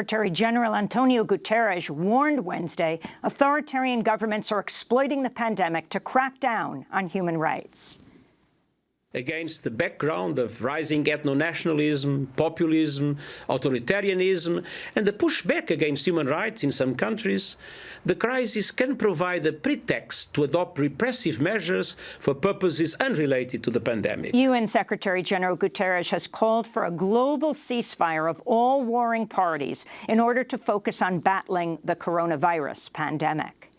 Secretary General Antonio Guterres warned Wednesday authoritarian governments are exploiting the pandemic to crack down on human rights against the background of rising ethno-nationalism, populism, authoritarianism, and the pushback against human rights in some countries, the crisis can provide a pretext to adopt repressive measures for purposes unrelated to the pandemic. UN Secretary General Guterres has called for a global ceasefire of all warring parties in order to focus on battling the coronavirus pandemic.